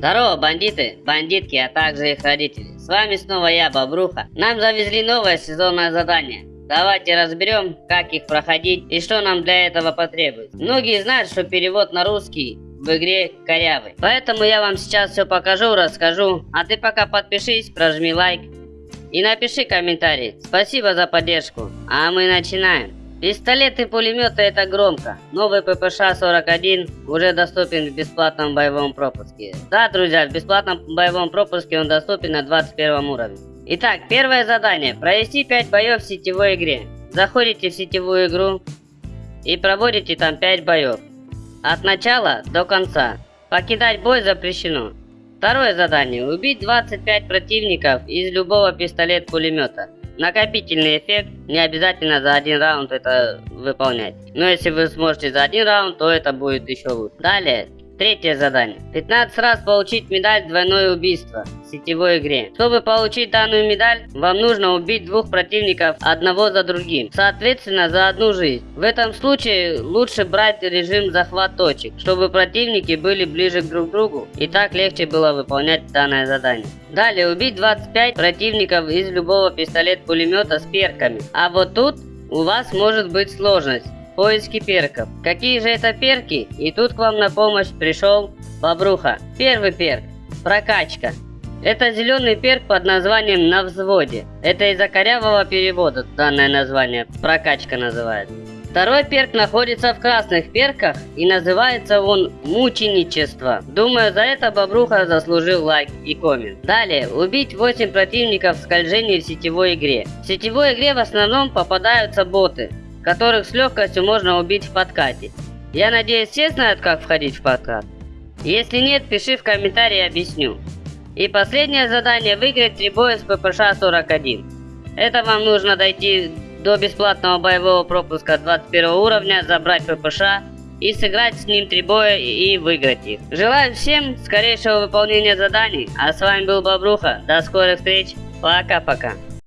Здорово, бандиты, бандитки, а также их родители. С вами снова я, Бобруха. Нам завезли новое сезонное задание. Давайте разберем, как их проходить и что нам для этого потребуется. Многие знают, что перевод на русский в игре корявый. Поэтому я вам сейчас все покажу, расскажу. А ты пока подпишись, прожми лайк и напиши комментарий. Спасибо за поддержку. А мы начинаем. Пистолеты и пулеметы это громко. Новый ППШ-41 уже доступен в бесплатном боевом пропуске. Да, друзья, в бесплатном боевом пропуске он доступен на 21 уровне. Итак, первое задание. Провести 5 боев в сетевой игре. Заходите в сетевую игру и проводите там 5 боев. От начала до конца. Покидать бой запрещено. Второе задание. Убить 25 противников из любого пистолет-пулемета. Накопительный эффект, не обязательно за один раунд это выполнять. Но если вы сможете за один раунд, то это будет еще лучше. Далее, Третье задание. 15 раз получить медаль «Двойное убийство» в сетевой игре. Чтобы получить данную медаль, вам нужно убить двух противников одного за другим, соответственно за одну жизнь. В этом случае лучше брать режим захват точек, чтобы противники были ближе друг к другу и так легче было выполнять данное задание. Далее убить 25 противников из любого пистолет-пулемета с перками. А вот тут у вас может быть сложность поиски перков. Какие же это перки? И тут к вам на помощь пришел Бобруха. Первый перк – прокачка. Это зеленый перк под названием «На взводе». Это из-за корявого перевода данное название, прокачка называется. Второй перк находится в красных перках и называется он «Мученичество». Думаю, за это Бобруха заслужил лайк и коммент. Далее, убить 8 противников в скольжении в сетевой игре. В сетевой игре в основном попадаются боты, которых с легкостью можно убить в подкате. Я надеюсь, все знают, как входить в подкат? Если нет, пиши в комментарии, объясню. И последнее задание выиграть 3 боя с ППШ-41. Это вам нужно дойти до бесплатного боевого пропуска 21 уровня, забрать ППШ и сыграть с ним 3 боя и выиграть их. Желаю всем скорейшего выполнения заданий, а с вами был Бобруха. До скорых встреч, пока-пока.